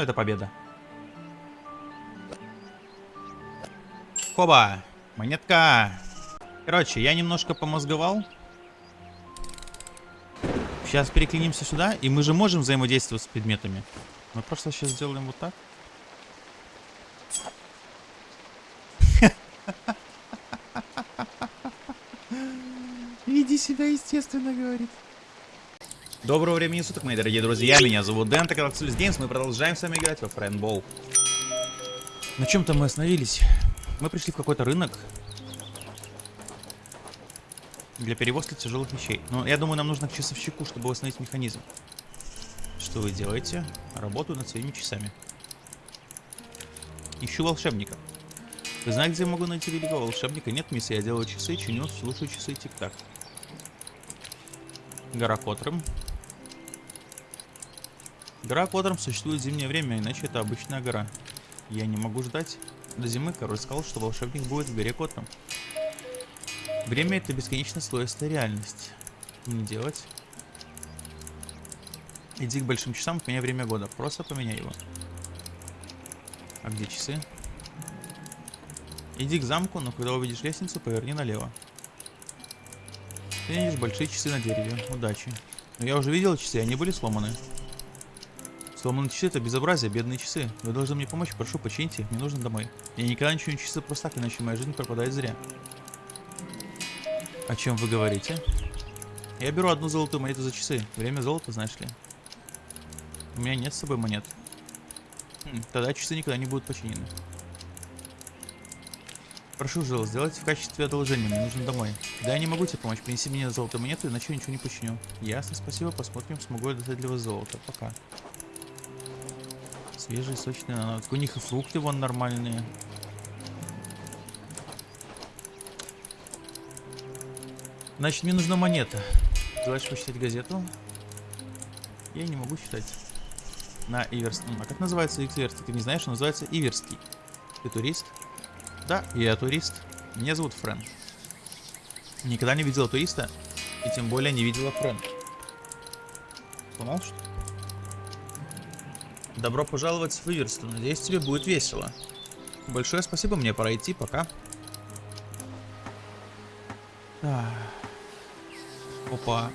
Ну, это победа. Хоба! Монетка! Короче, я немножко помозговал. Сейчас переклинимся сюда, и мы же можем взаимодействовать с предметами. Мы просто сейчас сделаем вот так. Веди себя естественно, говорит. Доброго времени суток, мои дорогие друзья. Меня зовут Дэн, это канал Games. Мы продолжаем с вами играть во Френдбол. На чем-то мы остановились. Мы пришли в какой-то рынок. Для перевозки тяжелых вещей. Но я думаю, нам нужно к часовщику, чтобы восстановить механизм. Что вы делаете? Работаю над своими часами. Ищу волшебника. Вы знаете, где я могу найти великого волшебника? Нет, мисс, я делаю часы, чиню, слушаю часы тик-так. Гора Котрым. Гора Котрым существует в зимнее время, иначе это обычная гора. Я не могу ждать. До зимы король сказал, что волшебник будет в горе Котрым. Время это бесконечно слоистая реальность. Не делать. Иди к большим часам, поменяй время года. Просто поменяй его. А где часы? Иди к замку, но когда увидишь лестницу, поверни налево. Ты видишь большие часы на дереве. Удачи. Но я уже видел часы, они были сломаны. Сломанные часы это безобразие, бедные часы. Вы должны мне помочь, прошу, почините их, мне нужно домой. Я никогда не чиню часы просто так, иначе моя жизнь пропадает зря. О чем вы говорите? Я беру одну золотую монету за часы. Время золота, знаешь ли. У меня нет с собой монет. Хм, тогда часы никогда не будут починены. Прошу, Жил, сделайте в качестве одолжения, мне нужно домой. Да, я не могу тебе помочь, принеси мне золотую монету, иначе я ничего не починю. Ясно, спасибо, посмотрим, смогу я достать для вас золото. Пока. Свежие, сочные ананасы. У них и фрукты вон нормальные. Значит, мне нужна монета. Желаешь почитать газету? Я не могу читать. На Иверском. А как называется Иверский? Ты не знаешь, что называется Иверский. Ты турист? Да, я турист. Меня зовут Френ. Никогда не видела туриста, и тем более не видела Френ. Сломал что Добро пожаловать в Иверсту. Надеюсь, тебе будет весело. Большое спасибо, мне пора идти, пока. Опа.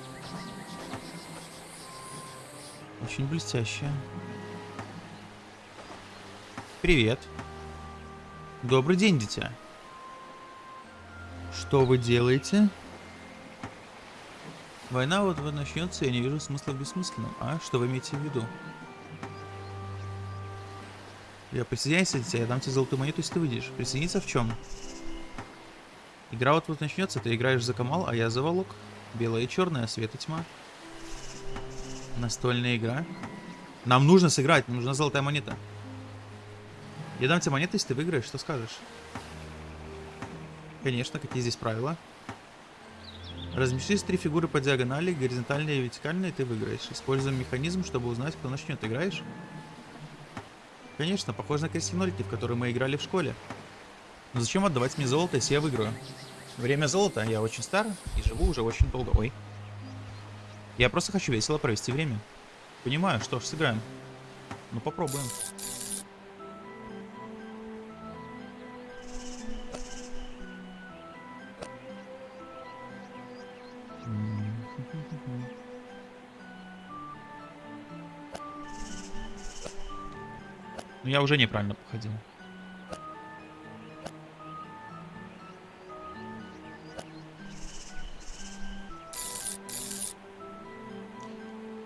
Очень блестящая. Привет. Добрый день, дитя. Что вы делаете? Война вот вот начнется, я не вижу смысла в бессмысленном. А, что вы имеете в виду? Я присоединяйся, дитя, я дам тебе золотую монету, если ты выйдешь. Присоединиться в чем? Игра вот вот начнется, ты играешь за Камал, а я за Волок. Белое и черное, свет и тьма. Настольная игра. Нам нужно сыграть, нужна золотая монета. Я дам тебе монеты, если ты выиграешь, что скажешь? Конечно, какие здесь правила? Разместись три фигуры по диагонали, горизонтальные и вертикальные, ты выиграешь. Используем механизм, чтобы узнать, кто начнет. Играешь? Конечно, похоже на крестинольки, в которые мы играли в школе. Но зачем отдавать мне золото, если я выиграю? Время золота, я очень стар и живу уже очень долго. Ой. Я просто хочу весело провести время. Понимаю, что ж, сыграем. Ну попробуем. Я уже неправильно походил.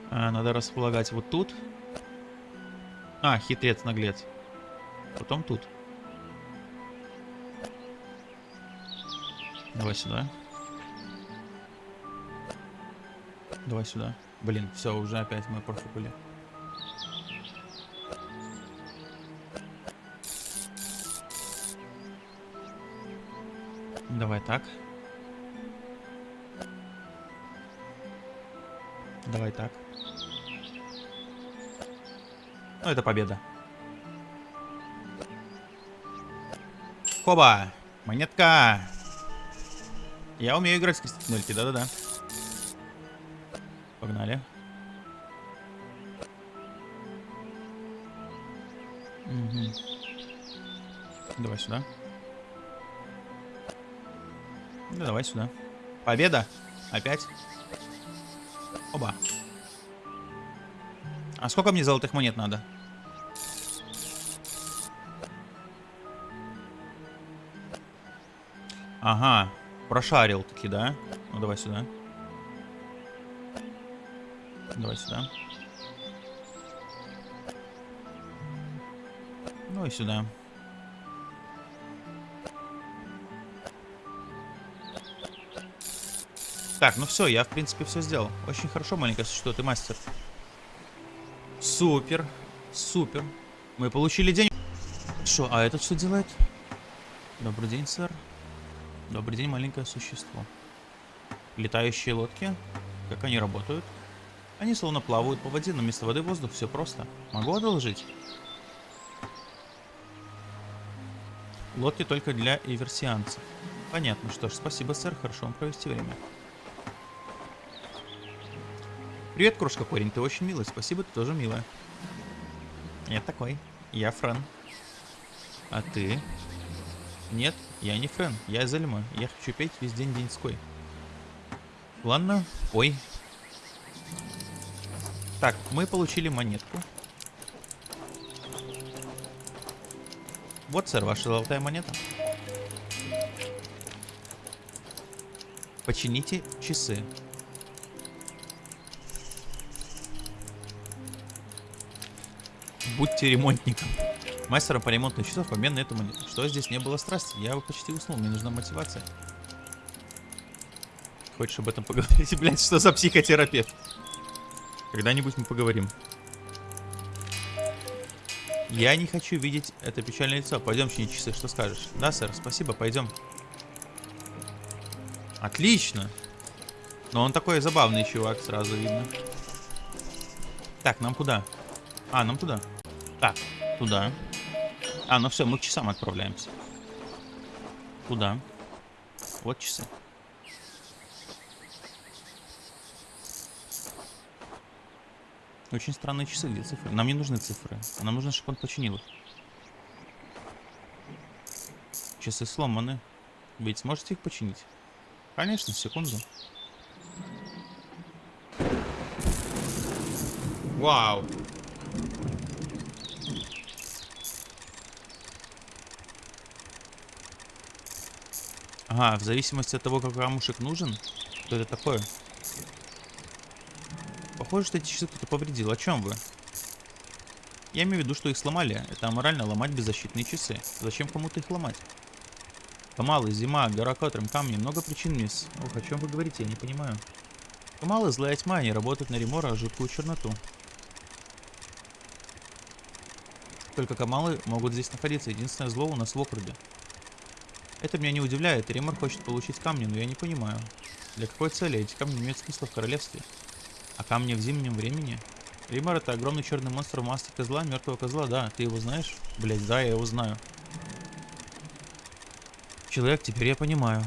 А, надо располагать вот тут. А, хитрец, наглец. Потом тут. Давай сюда. Давай сюда. Блин, все, уже опять мы профукали. Давай так. Давай так. Ну, это победа. Хоба! Монетка! Я умею играть с костяк да-да-да. Погнали. Угу. Давай сюда. Да, давай сюда. Победа! Опять? Оба. А сколько мне золотых монет надо? Ага, прошарил таки, да? Ну давай сюда. Давай сюда. Ну и сюда. Так, ну все, я в принципе все сделал. Очень хорошо, маленькое существо, ты мастер. Супер, супер. Мы получили день. Что, а этот что делает? Добрый день, сэр. Добрый день, маленькое существо. Летающие лодки. Как они работают? Они словно плавают по воде, но вместо воды воздух, все просто. Могу одолжить? Лодки только для иверсианцев. Понятно, что ж, спасибо, сэр, хорошо вам провести время. Привет, крошка парень, ты очень милый, спасибо, ты тоже милая. Я такой, я Френ. А ты? Нет, я не Френ, я Зельма, я хочу петь весь день деньской. Ладно, ой. Так, мы получили монетку. Вот, сэр, ваша золотая монета. Почините часы. Будьте ремонтником. Мастером по ремонту часов в обмен на эту. Что здесь не было страсти? Я почти уснул, мне нужна мотивация. Хочешь об этом поговорить? Блять, что за психотерапевт? Когда-нибудь мы поговорим. Я не хочу видеть это печальное лицо. Пойдем чинить часы, что скажешь? Да, сэр, спасибо, пойдем. Отлично. Но он такой забавный чувак, сразу видно. Так, нам куда? А, нам туда. Так, туда. А, ну все, мы к часам отправляемся. Куда? Вот часы. Очень странные часы, где цифры? Нам не нужны цифры. Нам нужно, чтобы он починил их. Часы сломаны. Ведь сможете их починить? Конечно, секунду. Вау. Ага, в зависимости от того, как камушек нужен, что это такое. Похоже, что эти часы кто-то повредил. О чем вы? Я имею в виду, что их сломали. Это аморально ломать беззащитные часы. Зачем кому-то их ломать? Камалы, зима, гора катром, камни. Много причин, мисс. Ох, о чем вы говорите, я не понимаю. Камалы, злая тьма, они работают на ремора, жуткую черноту. Только камалы могут здесь находиться. Единственное зло у нас в округе. Это меня не удивляет. Римор хочет получить камни, но я не понимаю. Для какой цели эти камни имеют смысл в королевстве? А камни в зимнем времени? Римор это огромный черный монстр в маске козла, мертвого козла, да. Ты его знаешь? Блять, да, я его знаю. Человек, теперь я понимаю.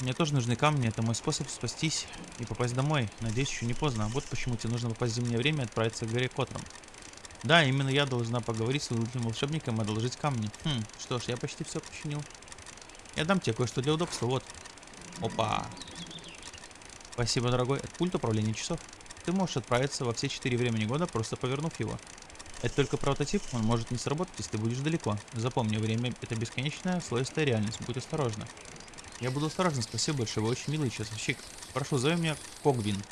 Мне тоже нужны камни, это мой способ спастись и попасть домой. Надеюсь, еще не поздно. Вот почему тебе нужно попасть в зимнее время и отправиться к горе Котром. Да, именно я должна поговорить с своим волшебником и одолжить камни. Хм, что ж, я почти все починил. Я дам тебе кое-что для удобства, вот. Опа. Спасибо, дорогой. Это пульт управления часов. Ты можешь отправиться во все четыре времени года, просто повернув его. Это только прототип, он может не сработать, если ты будешь далеко. Запомни, время это бесконечная слоистая реальность, будь осторожна. Я буду осторожен, спасибо большое, вы очень милый часовщик. Прошу, зови меня Когвин.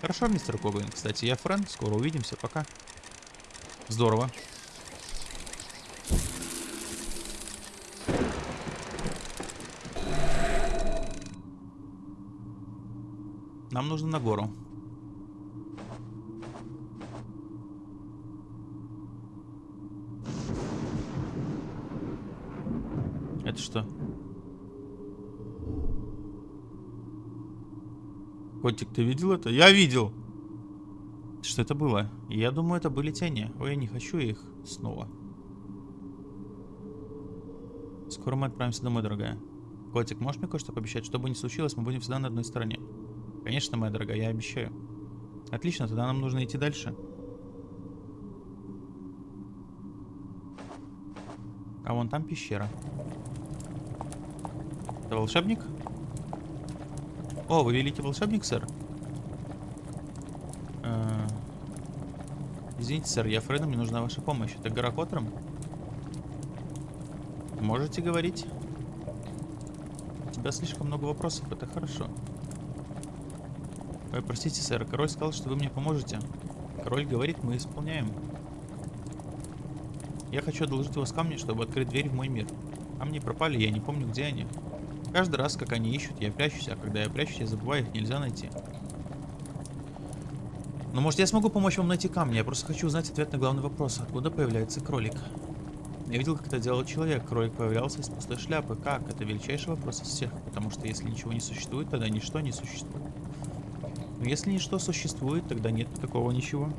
Хорошо, мистер Когвин. Кстати, я Френ, скоро увидимся, пока. Здорово. Нам нужно на гору. Это что? Котик, ты видел это? Я видел! Что это было? Я думаю, это были тени. Ой, я не хочу их снова. Скоро мы отправимся домой, дорогая. Котик, можешь мне кое-что пообещать? Что бы ни случилось, мы будем всегда на одной стороне. Конечно, моя дорогая, я обещаю. Отлично, тогда нам нужно идти дальше. А вон там пещера. Это волшебник? О, вы великий волшебник, сэр? Э, Извините, сэр, я Фреду, мне нужна ваша помощь. Это гора? Можете говорить? У тебя слишком много вопросов, это хорошо. Ой, простите, сэр, король сказал, что вы мне поможете. Король говорит, мы исполняем. Я хочу одолжить вас камни, чтобы открыть дверь в мой мир. Камни пропали, я не помню, где они. Каждый раз, как они ищут, я прячусь, а когда я прячусь, я забываю, их нельзя найти. Ну, может, я смогу помочь вам найти камни, я просто хочу узнать ответ на главный вопрос. Откуда появляется кролик? Я видел, как это делал человек. Кролик появлялся из пустой шляпы. Как? Это величайший вопрос из всех, потому что если ничего не существует, тогда ничто не существует. Но если ничто существует, тогда нет никакого ничего.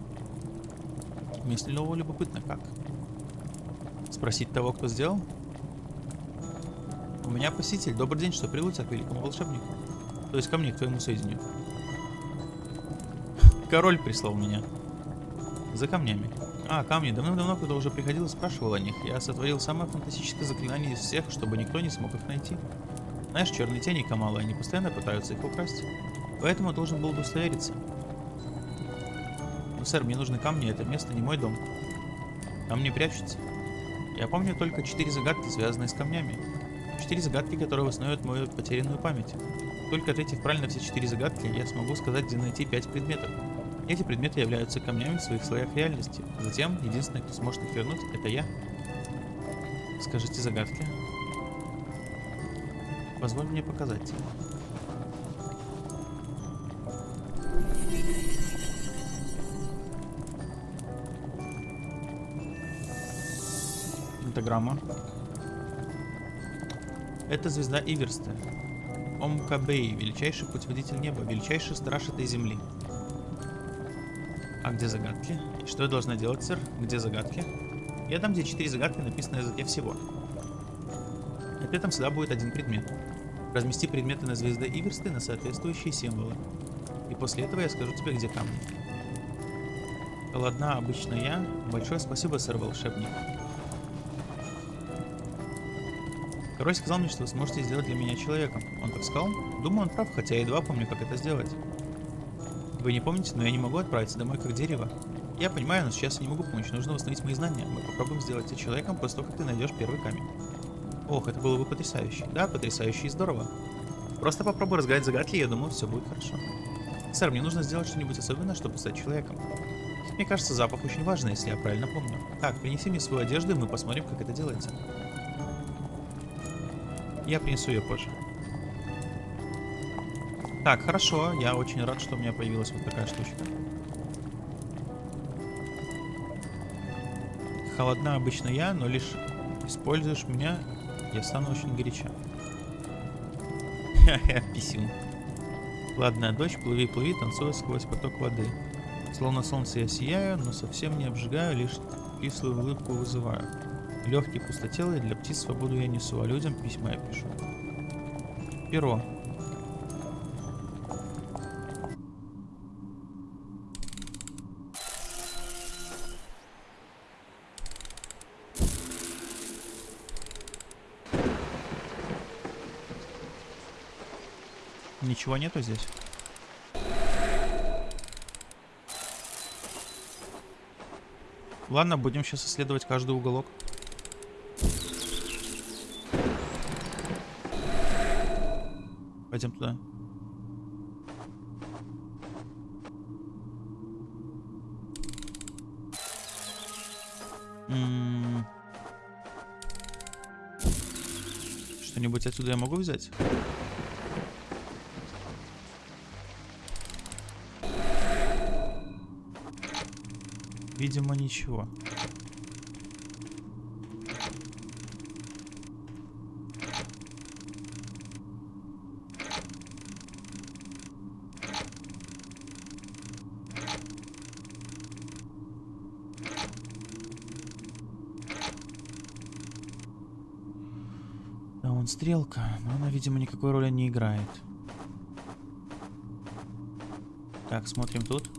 Если нового любопытно, как? Спросить того, кто сделал? У меня посетитель. Добрый день, что привел тебя к великому волшебнику? То есть ко мне, к твоему сведению. Король прислал меня. За камнями. А, камни. Давным-давно, когда уже приходил и спрашивал о них, я сотворил самое фантастическое заклинание из всех, чтобы никто не смог их найти. Знаешь, черные тени Камала, они постоянно пытаются их украсть. Поэтому должен был удостовериться. Ну, сэр, мне нужны камни, это место не мой дом. Там не прячутся. Я помню только четыре загадки, связанные с камнями. Четыре загадки, которые восстановят мою потерянную память. Только ответив правильно все четыре загадки, я смогу сказать, где найти пять предметов. Эти предметы являются камнями в своих слоях реальности. Затем, единственный, кто сможет их вернуть, это я. Скажите загадки. Позволь мне показать. Пентаграмма. Это звезда Иверста. Омкабей, величайший путеводитель неба, величайший страж этой земли. А где загадки? И что я должна делать, сэр? Где загадки? Я дам где четыре загадки, написанные на языке всего. Ответом всегда будет один предмет. Размести предметы на звезды Иверсты на соответствующие символы. И после этого я скажу тебе, где камни. Ладно, обычно я. Большое спасибо, сэр волшебник. Король сказал мне, что вы сможете сделать для меня человеком. Он так сказал? Думаю, он прав, хотя я едва помню, как это сделать. Вы не помните, но я не могу отправиться домой как дерево. Я понимаю, но сейчас я не могу помочь. Нужно восстановить мои знания. Мы попробуем сделать тебя человеком после того, как ты найдешь первый камень. Ох, это было бы потрясающе. Да, потрясающе и здорово. Просто попробуй разгадать загадки, я думаю, все будет хорошо. Сэр, мне нужно сделать что-нибудь особенное, чтобы стать человеком. Мне кажется, запах очень важный, если я правильно помню. Так, принеси мне свою одежду, и мы посмотрим, как это делается. Я принесу ее позже. Так, хорошо. Я очень рад, что у меня появилась вот такая штучка. Холодна обычно я, но лишь используешь меня, я стану очень горяча. Ха-ха, писюн. Ладная дочь, плыви, плыви, танцуя сквозь поток воды. Словно солнце я сияю, но совсем не обжигаю, лишь кислую улыбку вызываю. Легкий пустотелый, для птиц свободу я несу, а людям письма я пишу. Перо. Ничего нету здесь? Ладно, будем сейчас исследовать каждый уголок. Пойдем туда. М-м. Что-нибудь отсюда я могу взять? Видимо, ничего. Да, вон стрелка, но она, видимо, никакой роли не играет. Так, смотрим тут.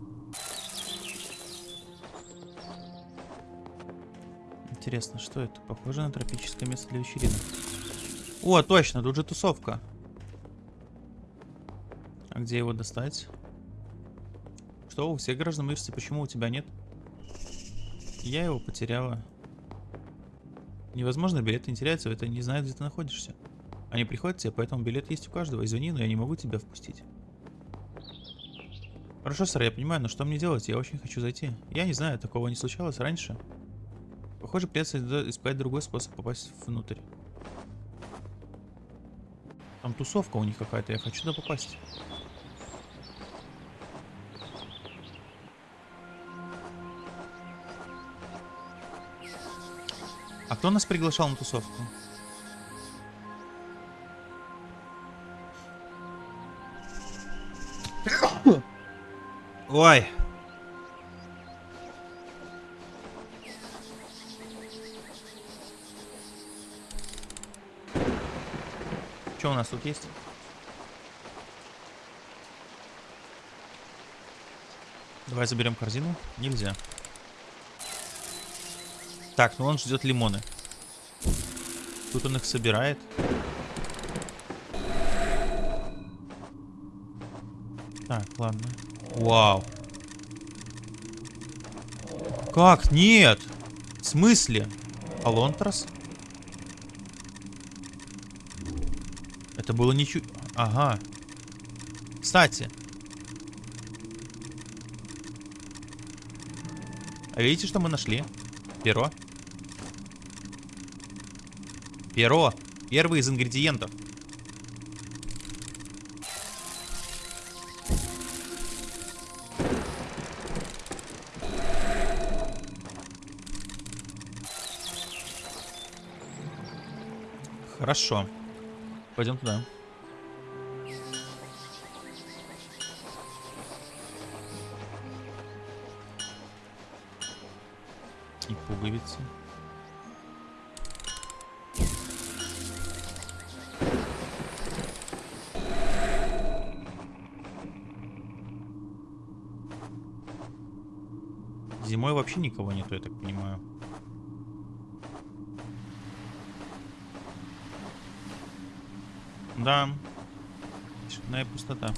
Интересно, что это? Похоже на тропическое место для вечеринок. О, точно, тут же тусовка. А где его достать? Что, у всех граждан мышцы, почему у тебя нет? Я его потеряла. Невозможно, билеты не теряются, это не знают, где ты находишься. Они приходят тебе, поэтому билет есть у каждого. Извини, но я не могу тебя впустить. Хорошо, сэр, я понимаю, но что мне делать? Я очень хочу зайти. Я не знаю, такого не случалось раньше. Похоже, придется искать другой способ попасть внутрь. Там тусовка у них какая-то, я хочу туда попасть. А кто нас приглашал на тусовку? Ой. Что у нас тут есть? Давай заберем корзину. Нельзя. Так, ну он ждет лимоны. Тут он их собирает. Так, ладно. Вау. Как? Нет. В смысле? Алонтрас? Это было ничего... Ага. Кстати. А видите, что мы нашли? Перо. Перо. Первый из ингредиентов. Хорошо. Пойдем туда. И пуговицы. Зимой вообще никого нету, я так понимаю. Да. Тишина пустота.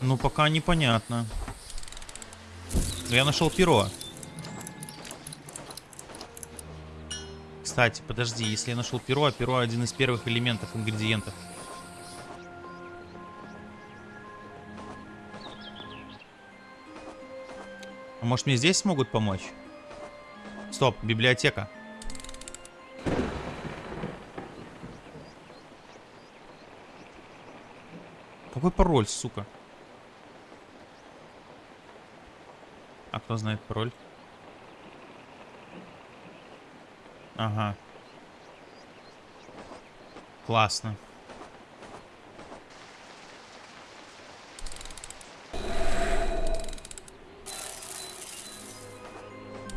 Ну, пока непонятно. Я нашел перо. Кстати, подожди, если я нашел перо, а перо один из первых элементов, ингредиентов. А может мне здесь смогут помочь? Стоп, библиотека. Какой пароль, сука? А кто знает пароль? Ага. Классно.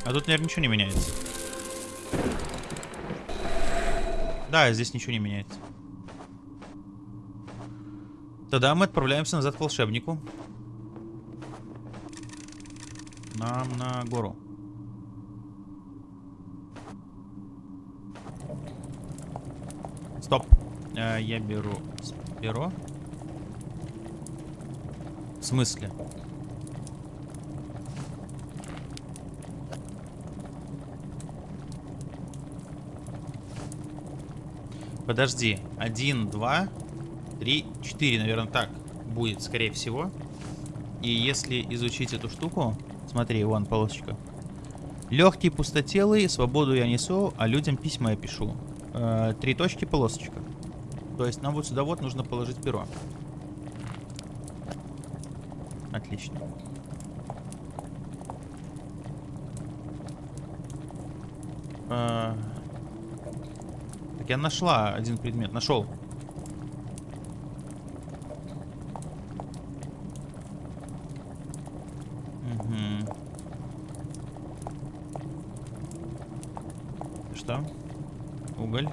А тут, наверное, ничего не меняется. Да, здесь ничего не меняется. Тогда мы отправляемся назад к волшебнику. Нам на гору. Стоп. Э, я беру перо. В смысле? Подожди. Один, два, три, четыре, наверное, так будет, скорее всего. И если изучить эту штуку... Смотри, вон полосочка. Легкий, пустотелый, свободу я несу, а людям письма я пишу. Э, три точки, полосочка. То есть нам вот сюда вот нужно положить перо. Отлично. Э, так, я нашла один предмет. Нашел. Угу. Что? Уголь.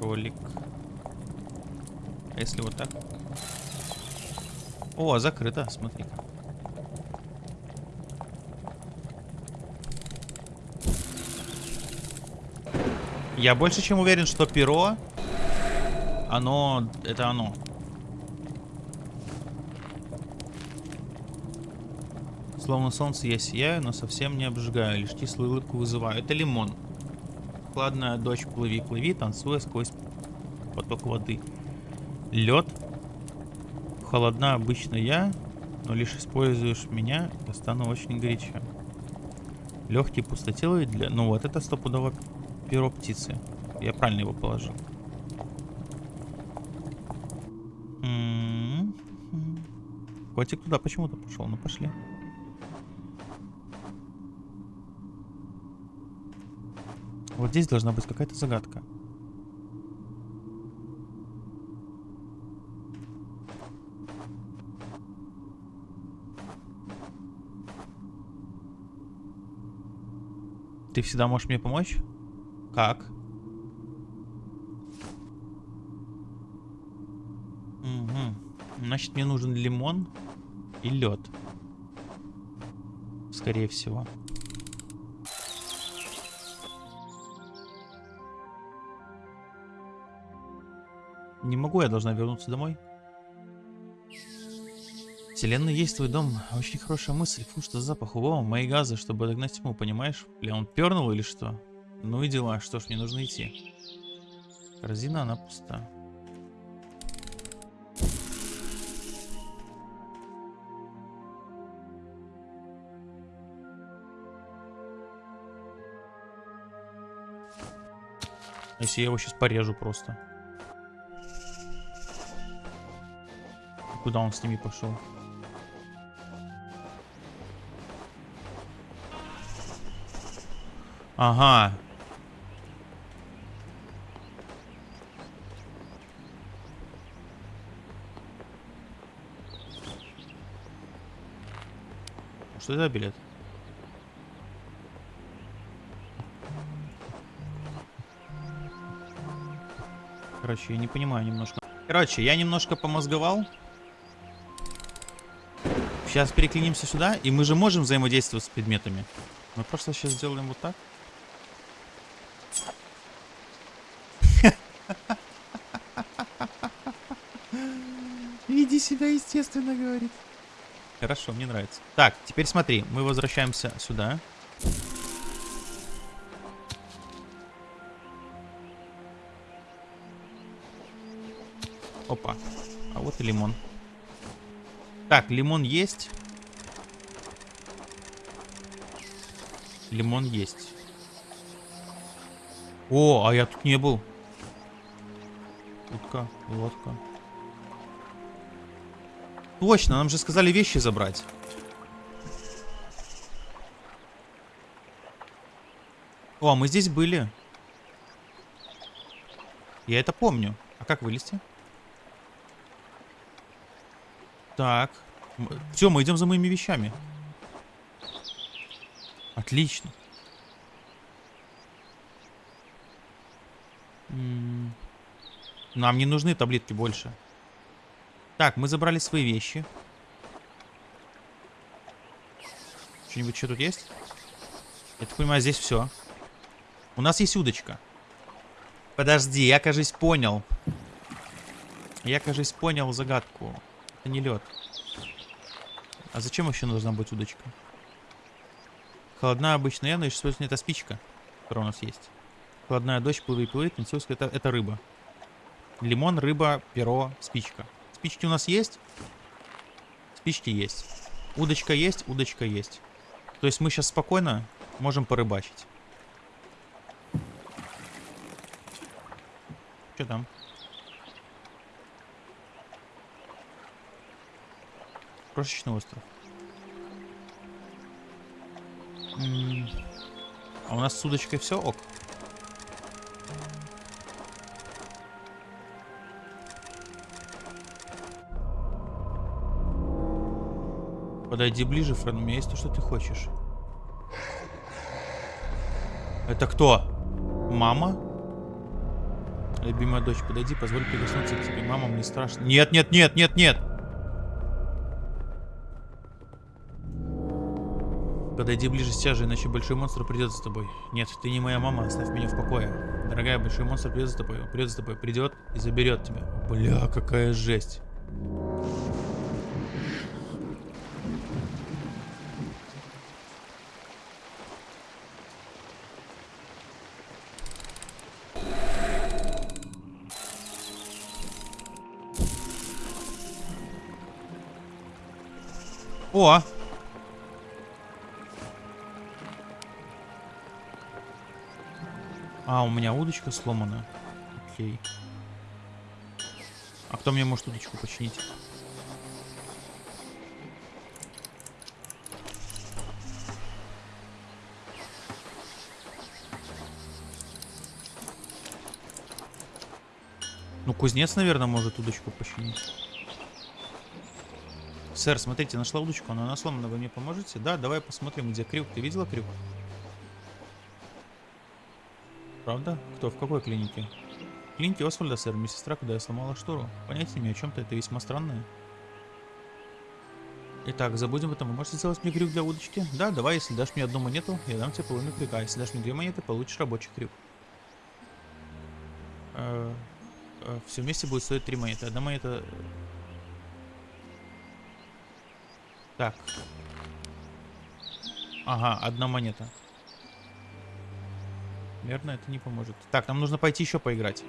Кролик. А если вот так? О, закрыто, смотри-ка. Я больше чем уверен, что перо, оно, это оно. Словно солнце я сияю, но совсем не обжигаю, лишь кислую улыбку вызываю. Это лимон. Хладная дочь, плыви, плыви, танцуя сквозь поток воды. Лед. Холодна обычно я, но лишь используешь меня, я стану очень горячо. Легкий пустотелый для... Ну вот, это стопудово перо птицы. Я правильно его положил. М-м-м. Котик туда почему-то пошел. Ну пошли. Вот здесь должна быть какая-то загадка. Ты всегда можешь мне помочь? Как? Угу. Значит, мне нужен лимон и лед. Скорее всего. Не могу, я должна вернуться домой. Вселенная есть твой дом. Очень хорошая мысль. Фу, что за запах. О, мои газы, чтобы догнать тьму, понимаешь? Бля, он пернул или что? Ну и дела, что ж, мне нужно идти. Корзина, она пуста. Если я его сейчас порежу просто. Куда он с ними пошел? Ага, За билет? Короче, я не понимаю немножко. Короче, я немножко помозговал. Сейчас переклинимся сюда, и мы же можем взаимодействовать с предметами. Мы просто сейчас сделаем вот так. Веди себя естественно, говорит. Хорошо, мне нравится. Так, теперь смотри, мы возвращаемся сюда. Опа. А вот и лимон. Так, лимон есть. Лимон есть. О, а я тут не был. Утка, лодка. Точно, нам же сказали вещи забрать. О, мы здесь были. Я это помню. А как вылезти? Так. Все, мы идем за моими вещами. Отлично. Нам не нужны таблетки больше. Так, мы забрали свои вещи. Что-нибудь что тут есть? Я так понимаю, здесь все. У нас есть удочка. Подожди, я, кажется, понял. Я, кажется, понял загадку. Это не лед. А зачем вообще нужна быть удочка? Холодная обычная но еще это спичка, которая у нас есть. Холодная дочь плывет, плывет, это, это рыба. Лимон, рыба, перо, спичка. Спички у нас есть? Спички есть. Удочка есть, удочка есть. То есть мы сейчас спокойно можем порыбачить. Что там? Крошечный остров. А у нас с удочкой все ок? Подойди ближе, Френ, у меня есть то, что ты хочешь. Это кто? Мама? Любимая дочь, подойди, позволь прикоснуться к тебе. Мама, мне страшно. Нет, нет, нет, нет, нет! Подойди ближе же, иначе большой монстр придет за тобой. Нет, ты не моя мама, оставь меня в покое. Дорогая, большой монстр придет за тобой. Придет за тобой, придет и заберет тебя. Бля, какая жесть. О! А, у меня удочка сломана. Окей. А кто мне может удочку починить? Ну, кузнец, наверное, может удочку починить. Сэр, смотрите, нашла удочку, она сломана, вы мне поможете? Да, давай посмотрим, где крюк. Ты видела крюк? Правда? Кто? В какой клинике? В клинике Освальда, сэр, медсестра, куда я сломала штору. Понятия не о чем-то, это весьма странное. Итак, забудем об этом. Вы можете сделать мне крюк для удочки? Да, давай, если дашь мне одну монету, я дам тебе половину крюка. А если дашь мне две монеты, получишь рабочий крюк. Э, э, все вместе будет стоить три монеты. Одна монета... Так. Ага, одна монета. Наверное, это не поможет. Так, нам нужно пойти еще поиграть.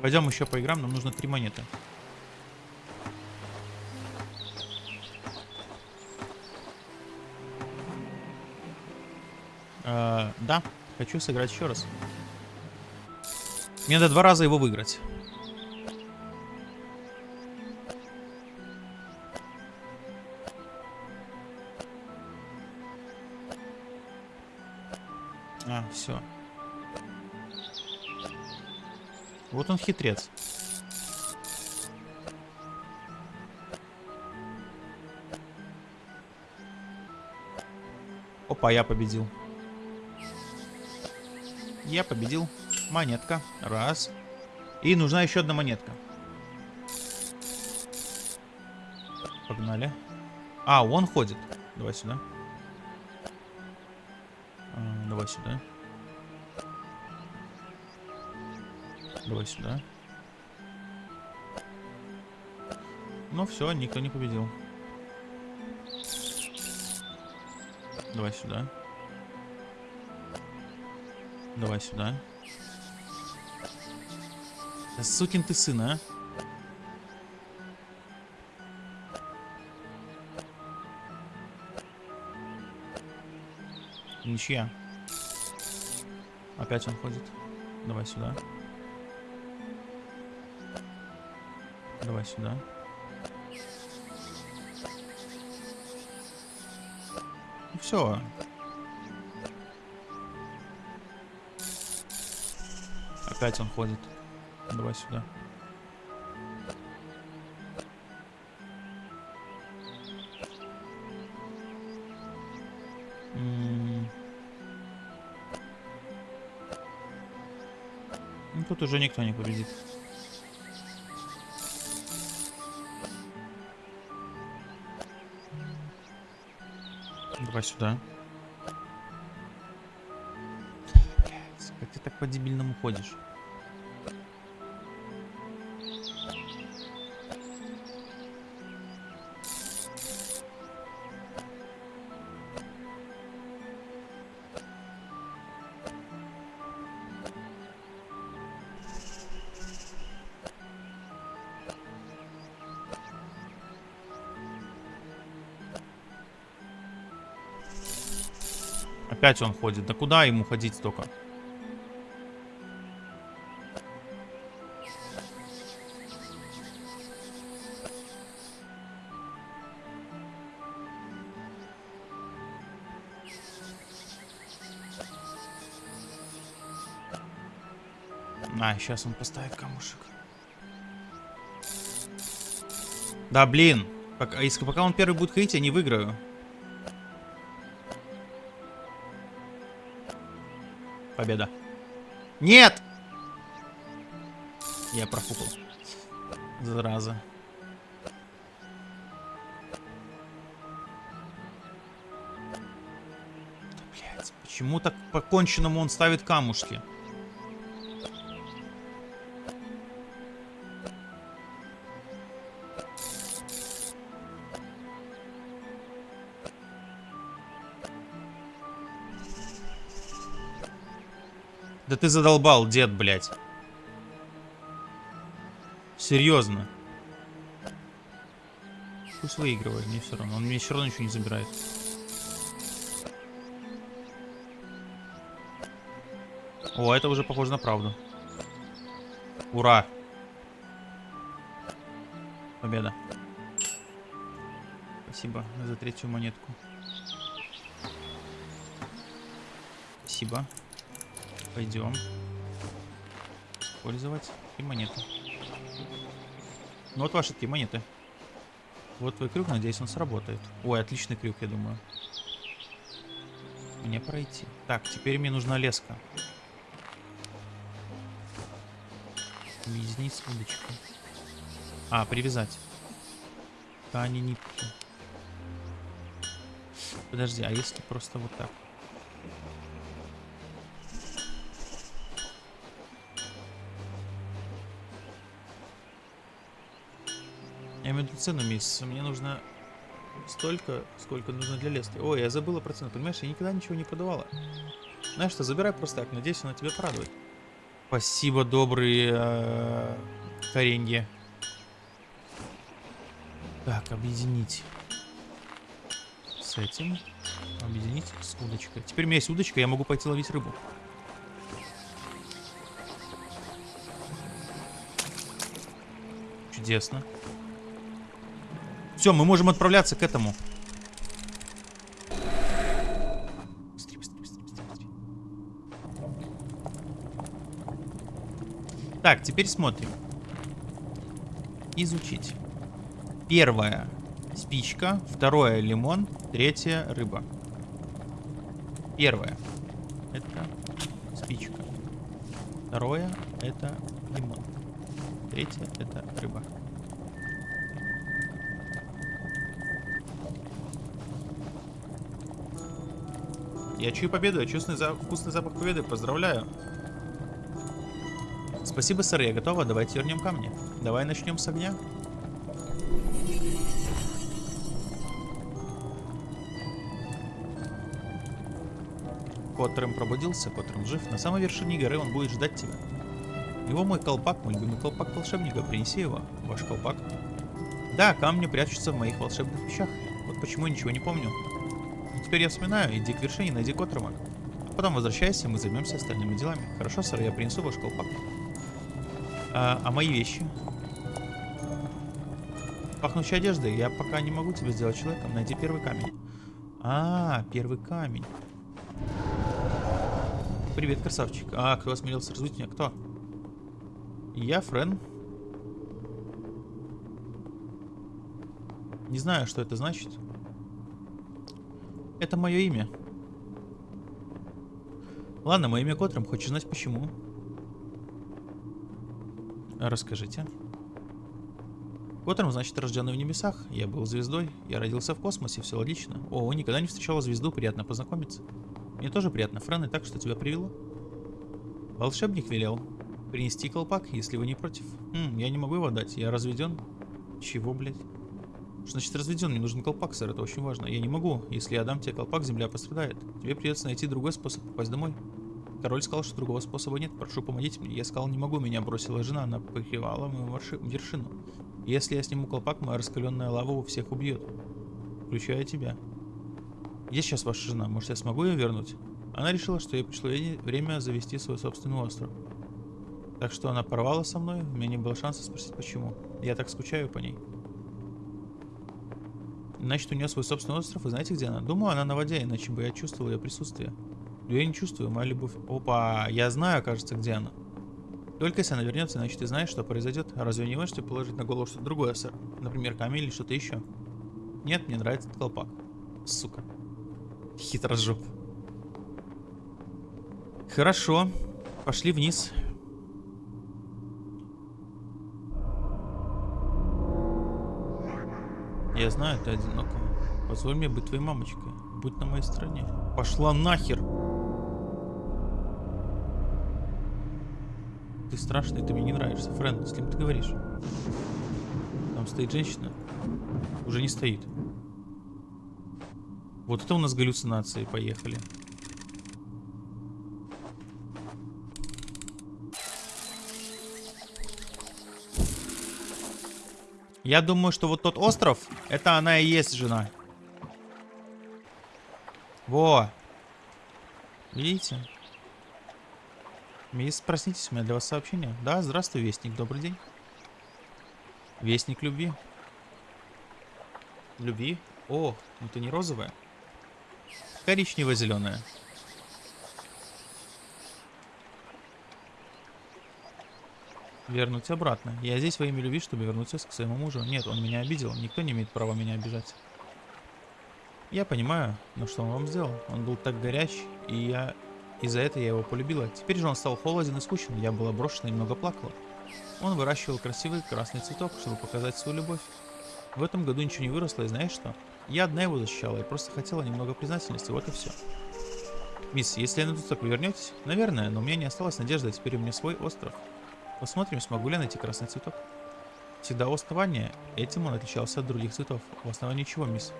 Пойдем еще поиграем, нам нужно три монеты. Э, да, хочу сыграть еще раз. Мне надо два раза его выиграть. Вот он хитрец. Опа, я победил. Я победил. Монетка. Раз. И нужна еще одна монетка. Погнали. А, он ходит. Давай сюда. Давай сюда. Давай сюда. Ну все, никто не победил. Давай сюда. Давай сюда. Да сукин ты сын, а? Ничья. Опять он ходит. Давай сюда. Давай сюда. Ну все. Опять он ходит. Давай сюда. Ну, тут уже никто не победит. Давай сюда. Как ты так по-дебильному ходишь? Опять он ходит. Да куда ему ходить столько? А, сейчас он поставит камушек. Да, блин. Пока, если, пока он первый будет ходить, я не выиграю. Победа. Нет! Я профукал. Зараза. Да, блядь, почему так по-конченному он ставит камушки? Да ты задолбал, дед, блядь. Серьезно. Пусть выигрывает, мне все равно. Он мне все равно ничего не забирает. О, это уже похоже на правду. Ура! Победа. Спасибо за третью монетку. Спасибо. Пойдем. Использовать и монеты. Ну вот ваши такие монеты. Вот твой крюк, надеюсь, он сработает. Ой, отличный крюк, я думаю. Мне пройти. Так, теперь мне нужна леска. Объединить удочку. А, привязать. Ткани, нитки. Подожди, а если просто вот так? Я имею в виду цену месяца. Мне нужно столько, сколько нужно для лески. Ой, я забыла про цену. Понимаешь, я никогда ничего не продавала. Знаешь что, забирай просто так. Надеюсь, она тебя порадует. Спасибо, добрые э, коренья. Так, объединить с этим. Объединить с удочкой. Теперь у меня есть удочка, я могу пойти ловить рыбу. Чудесно. Все, мы можем отправляться к этому. Так, теперь смотрим. Изучить. Первое спичка, второе лимон, третье рыба. Первое это спичка. Второе это лимон. Третье это рыба. Я чую победу, я чувствую за... вкусный запах победы. Поздравляю. Спасибо, сэр, я готова. Давайте вернем камни. Давай начнем с огня. Коттерем пробудился, Коттерем жив. На самой вершине горы он будет ждать тебя. Его мой колпак, мой любимый колпак волшебника. Принеси его, ваш колпак. Да, камни прячутся в моих волшебных вещах. Вот почему я ничего не помню. Теперь я вспоминаю, иди к вершине, найди Коттерма. А потом возвращайся, мы займемся остальными делами. Хорошо, сэр, я принесу ваш колпак. А, а мои вещи? Пахнущей одеждой. Я пока не могу тебя сделать человеком. Найди первый камень. А, первый камень. Привет, красавчик. А, кто осмелился разбудить меня? Кто? Я, Френ. Не знаю, что это значит. Это мое имя. Ладно, мое имя Котром. Хочешь знать почему? Расскажите. Котром значит рожденный в небесах. Я был звездой. Я родился в космосе. Все логично. О, никогда не встречала звезду. Приятно познакомиться. Мне тоже приятно, Френ, и так, что тебя привело. Волшебник велел принести колпак, если вы не против. Хм, я не могу его дать. Я разведен. Чего, блядь? Что значит разведен? Мне нужен колпак, сэр, это очень важно. Я не могу. Если я дам тебе колпак, земля пострадает. Тебе придется найти другой способ попасть домой. Король сказал, что другого способа нет. Прошу, помогите мне. Я сказал, не могу. Меня бросила жена. Она покрывала мою вершину. Если я сниму колпак, моя раскаленная лава у всех убьет. Включая тебя. Где сейчас ваша жена? Может, я смогу ее вернуть? Она решила, что ей пришло время завести свой собственный остров. Так что она порвала со мной, у меня не было шанса спросить почему. Я так скучаю по ней. Значит, у нее свой собственный остров, и знаете, где она? Думаю, она на воде, иначе бы я чувствовал ее присутствие. Но я не чувствую, моя любовь... Опа, я знаю, кажется, где она. Только если она вернется, значит, ты знаешь, что произойдет. Разве не можете положить на голову что-то другое, сэр? Например, камень или что-то еще? Нет, мне нравится этот колпак. Сука. Хитрожоп. Хорошо. Пошли вниз. Я знаю, ты одинокая. Позволь мне быть твоей мамочкой. Будь на моей стороне. Пошла нахер! Ты страшный, ты мне не нравишься. Френ, с кем ты говоришь? Там стоит женщина. Уже не стоит. Вот это у нас галлюцинации. Поехали. Я думаю, что вот тот остров, это она и есть жена. Во. Видите? Мисс, проснитесь, у меня для вас сообщение. Да, здравствуй, Вестник, добрый день. Вестник любви. Любви? О, ну ты не розовая. Коричнево-зеленая. Вернуть обратно. Я здесь во имя любви, чтобы вернуться к своему мужу. Нет, он меня обидел. Никто не имеет права меня обижать. Я понимаю, но что он вам сделал? Он был так горяч, и я... И за это я его полюбила. Теперь же он стал холоден и скучен. Я была брошена и много плакала. Он выращивал красивый красный цветок, чтобы показать свою любовь. В этом году ничего не выросло, и знаешь что? Я одна его защищала и просто хотела немного признательности, вот и все. Мисс, если я на цветок вы вернетесь? Наверное, но у меня не осталось надежды, теперь у меня свой остров. Посмотрим, смогу ли я найти красный цветок. Всегда у основания этим он отличался от других цветов. У основания чего, мисс?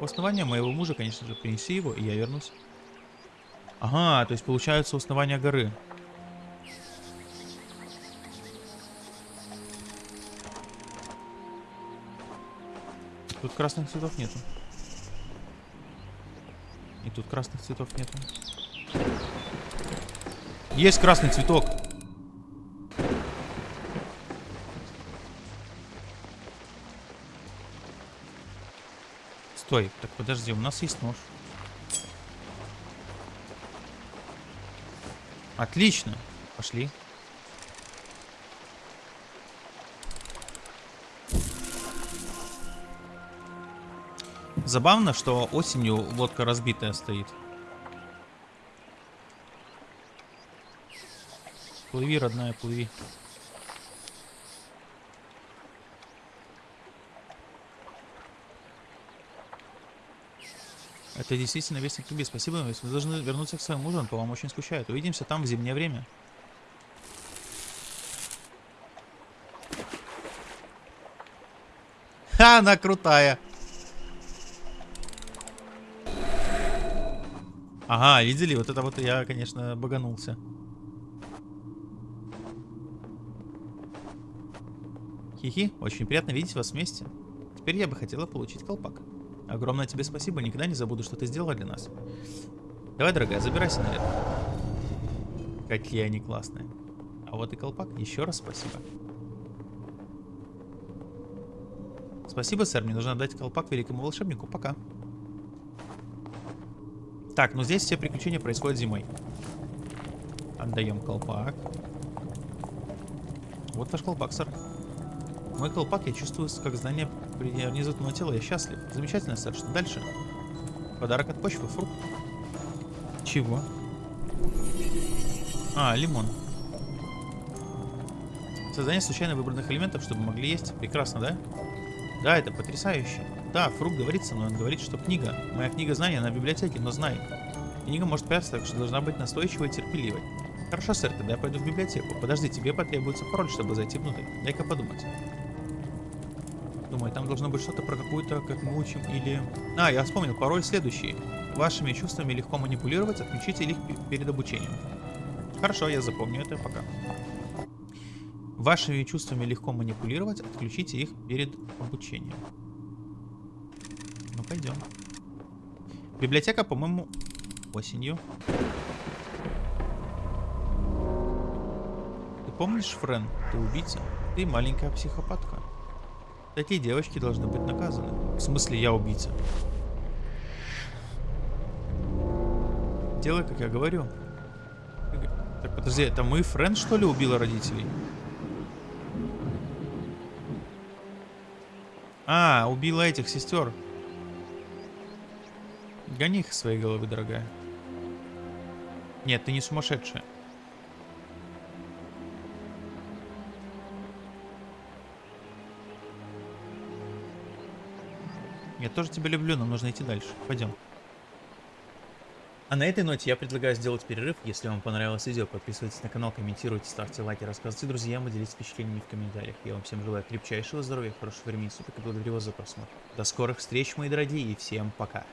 У основания моего мужа, конечно же, принеси его, и я вернусь. Ага, то есть получается основание горы. Тут красных цветов нету. И тут красных цветов нету. Есть красный цветок. Стой, так подожди, у нас есть нож. Отлично. Пошли. Забавно, что осенью лодка разбитая стоит. Плыви, родная, плыви. Это действительно вестник любви. Спасибо, мы должны вернуться к мужу, он по вам очень скучает. Увидимся там в зимнее время. Ха, она крутая. Ага, видели? Вот это вот я, конечно, баганулся. Хихи, очень приятно видеть вас вместе. Теперь я бы хотела получить колпак. Огромное тебе спасибо, никогда не забуду, что ты сделала для нас. Давай, дорогая, забирайся наверх. Какие они классные. А вот и колпак, еще раз спасибо. Спасибо, сэр, мне нужно отдать колпак великому волшебнику. Пока. Так, ну здесь все приключения происходят зимой. Отдаем колпак. Вот ваш колпак, сэр. Мой колпак, я чувствую, как знание внизу на тело, я счастлив. Замечательно, сэр. Что дальше? Подарок от почвы, фрукт. Чего? А, лимон. Создание случайно выбранных элементов, чтобы могли есть. Прекрасно, да? Да, это потрясающе. Да, Фрук говорит со мной, он говорит, что книга. Моя книга знаний, она в библиотеке, но знай. Книга может прятаться, так что должна быть настойчивой и терпеливой. Хорошо, сэр, тогда я пойду в библиотеку. Подожди, тебе потребуется пароль, чтобы зайти внутрь. Дай-ка подумать. Думаю, там должно быть что-то про какую-то, как мы учим, или... А, я вспомнил, пароль следующий. Вашими чувствами легко манипулировать, отключите их перед обучением. Хорошо, я запомню это, пока. Вашими чувствами легко манипулировать, отключите их перед обучением. Ну, пойдем. Библиотека, по-моему, осенью. Ты помнишь, Френ, ты убийца? Ты маленькая психопатка. Такие девочки должны быть наказаны. В смысле, я убийца. Делай, как я говорю. Так, подожди, это мы, Френ, что ли, убила родителей? А, убила этих сестер. Гони их из своей головы, дорогая. Нет, ты не сумасшедшая. Я тоже тебя люблю, но нужно идти дальше. Пойдем. А на этой ноте я предлагаю сделать перерыв. Если вам понравилось видео, подписывайтесь на канал, комментируйте, ставьте лайки, рассказывайте друзьям и делитесь впечатлениями в комментариях. Я вам всем желаю крепчайшего здоровья, хорошего времени суток и благодарю вас за просмотр. До скорых встреч, мои дорогие, и всем пока.